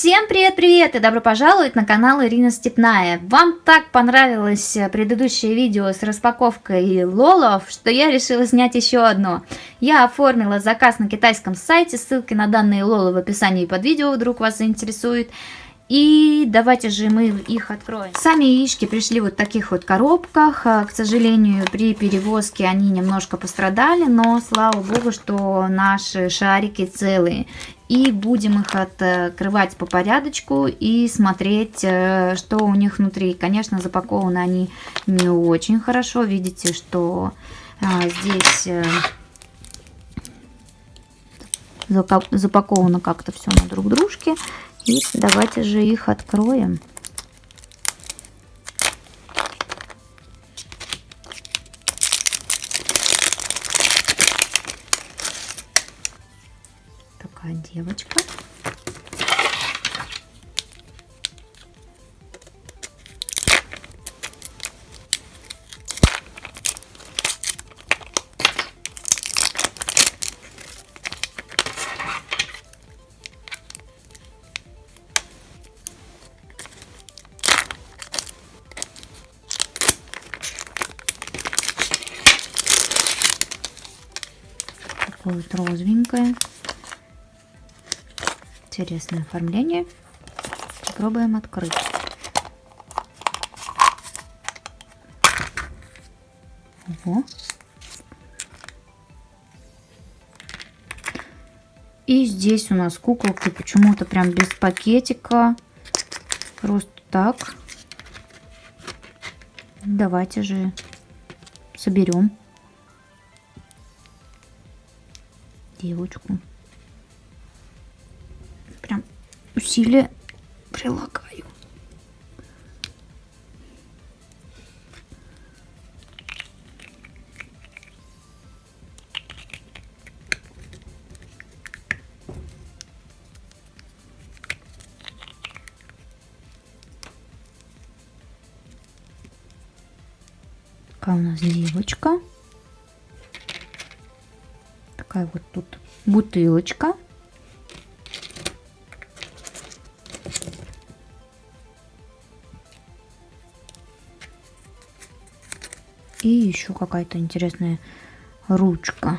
Всем привет-привет и добро пожаловать на канал Ирина Степная. Вам так понравилось э, предыдущее видео с распаковкой лолов, что я решила снять еще одно. Я оформила заказ на китайском сайте, ссылки на данные лолы в описании под видео, вдруг вас заинтересует. И давайте же мы их откроем. Сами яички пришли вот в таких вот коробках. А, к сожалению, при перевозке они немножко пострадали, но слава богу, что наши шарики целые. И будем их открывать по порядочку и смотреть, э, что у них внутри. Конечно, запакованы они не очень хорошо. Видите, что а, здесь э, запаковано как-то все на друг дружке. И давайте же их откроем. Такая девочка. Такое вот розовенькое. Интересное оформление. Попробуем открыть. Ого. И здесь у нас куколки почему-то прям без пакетика. Просто так. Давайте же соберем. Девочку. Прям усилия прилагаю. Какая у нас девочка такая вот тут бутылочка. И еще какая-то интересная ручка.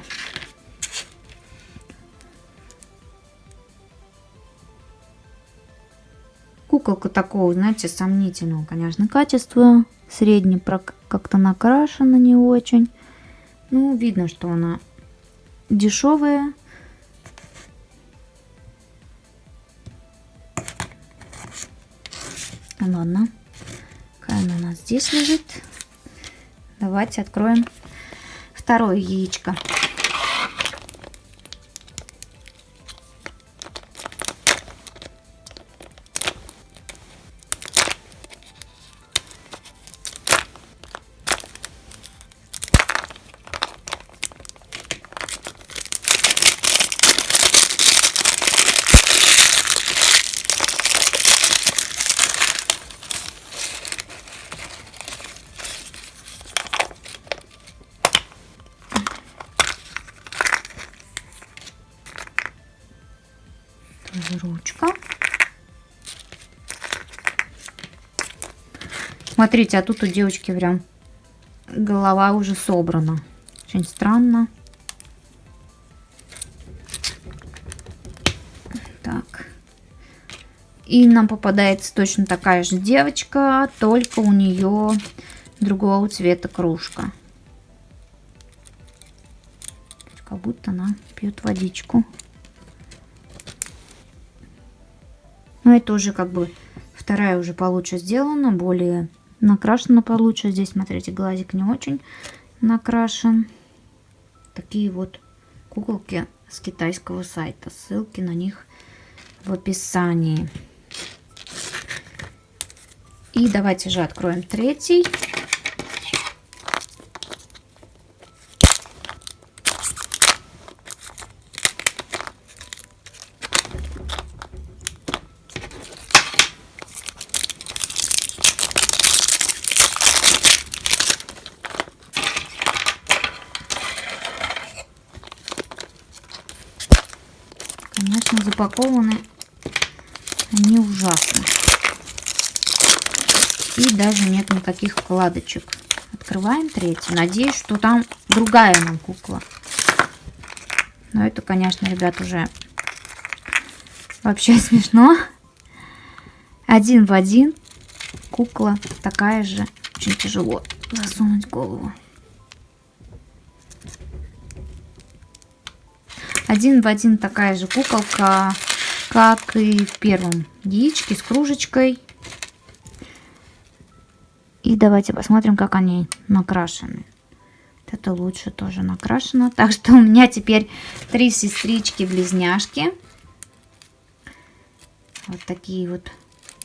Куколка такого, знаете, сомнительного, конечно, качества. Средне как-то накрашена не очень. Ну, видно, что она дешевые. Ладно, какая она у нас здесь лежит. Давайте откроем второе яичко. Ручка. Смотрите, а тут у девочки прям голова уже собрана. Очень странно. Так. И нам попадается точно такая же девочка, только у нее другого цвета кружка. Как будто она пьет водичку. Но это уже как бы вторая уже получше сделана, более накрашена получше. Здесь, смотрите, глазик не очень накрашен. Такие вот куколки с китайского сайта. Ссылки на них в описании. И давайте же откроем третий. конечно, запакованы Они ужасны. И даже нет никаких вкладочек. Открываем третью. Надеюсь, что там другая нам кукла. Но это, конечно, ребят, уже вообще смешно. Один в один кукла такая же. Очень тяжело засунуть голову. Один в один такая же куколка, как и в первом яичке с кружечкой. И давайте посмотрим, как они накрашены. Это лучше тоже накрашено. Так что у меня теперь три сестрички-близняшки. Вот такие вот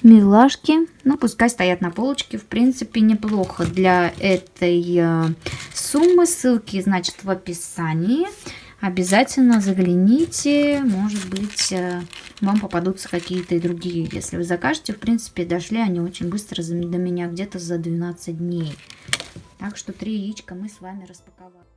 милашки. Ну, пускай стоят на полочке. В принципе, неплохо для этой э, суммы. Ссылки, значит, в описании обязательно загляните. Может быть, э, вам попадутся какие-то и другие. Если вы закажете, в принципе, дошли они очень быстро до меня, где-то за 12 дней. Так что три яичка мы с вами распаковали.